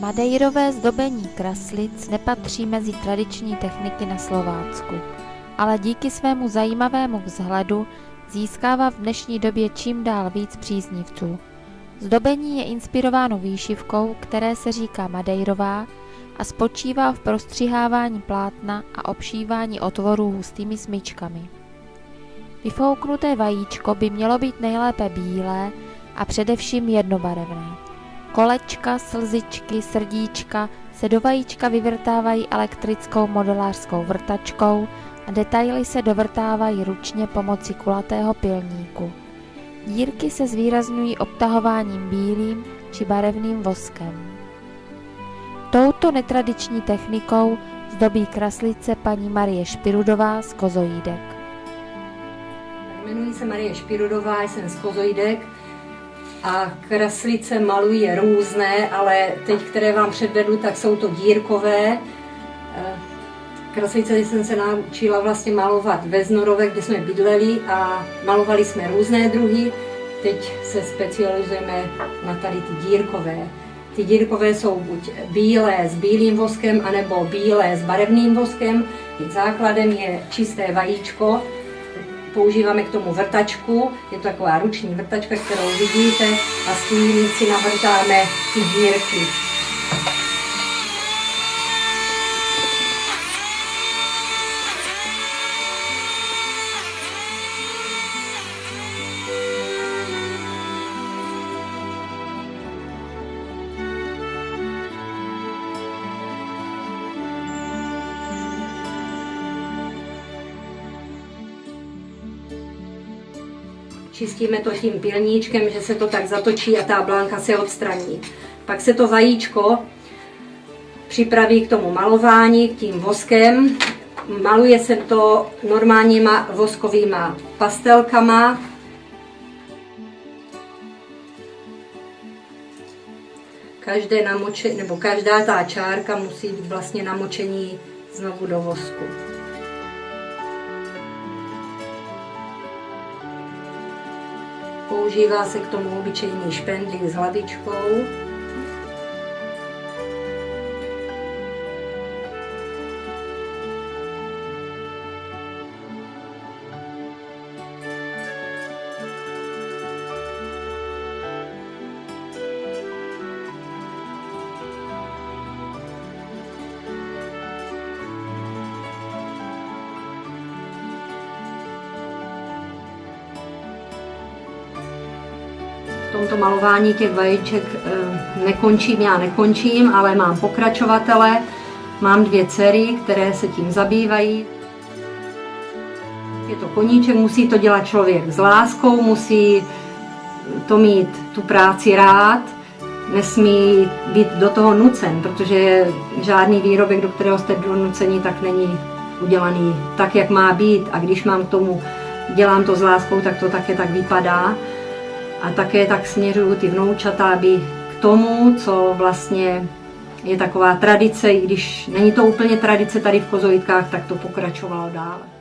Madeirové zdobení kraslic nepatří mezi tradiční techniky na Slovácku, ale díky svému zajímavému vzhledu získává v dnešní době čím dál víc příznivců. Zdobení je inspirováno výšivkou, které se říká Madeirová a spočívá v prostřihávání plátna a obšívání otvorů hustými smyčkami. Vyfouknuté vajíčko by mělo být nejlépe bílé a především jednobarevné. Kolečka, slzičky, srdíčka se do vajíčka vyvrtávají elektrickou modelářskou vrtačkou a detaily se dovrtávají ručně pomocí kulatého pilníku. Dírky se zvýrazňují obtahováním bílým či barevným voskem. Touto netradiční technikou zdobí kraslice paní Marie Špirudová z Kozojídek. Jmenuji se Marie Špirudová, jsem z Kozojídek a kraslice malují různé, ale teď, které vám předvedu, tak jsou to dírkové. Eh, kraslice jsem se naučila vlastně malovat ve Znorove, kde jsme bydleli a malovali jsme různé druhy. Teď se specializujeme na tady ty dírkové. Ty dírkové jsou buď bílé s bílým voskem, anebo bílé s barevným voskem. Základem je čisté vajíčko, používáme k tomu vrtačku, je to taková ruční vrtačka, kterou vidíte a s tím si navrtáme ty dírky. Čistíme to tím pilníčkem, že se to tak zatočí a ta blánka se odstraní. Pak se to vajíčko připraví k tomu malování, k tím voskem. Maluje se to normálníma voskovýma pastelkama. Každé namoče, nebo každá ta čárka musí být vlastně namočení znovu do vosku. Používá se k tomu obyčejný špendlík s hlavičkou. V tomto malování těch vajíček eh, nekončím, já nekončím, ale mám pokračovatele, mám dvě dcery, které se tím zabývají. Je to koníček, musí to dělat člověk s láskou, musí to mít tu práci rád, nesmí být do toho nucen, protože žádný výrobek, do kterého jste donuceni, tak není udělaný tak, jak má být. A když mám k tomu, dělám to s láskou, tak to také tak vypadá a také tak směřuju ty vnoučata, aby k tomu, co vlastně je taková tradice, i když není to úplně tradice tady v Kozovitkách, tak to pokračovalo dále.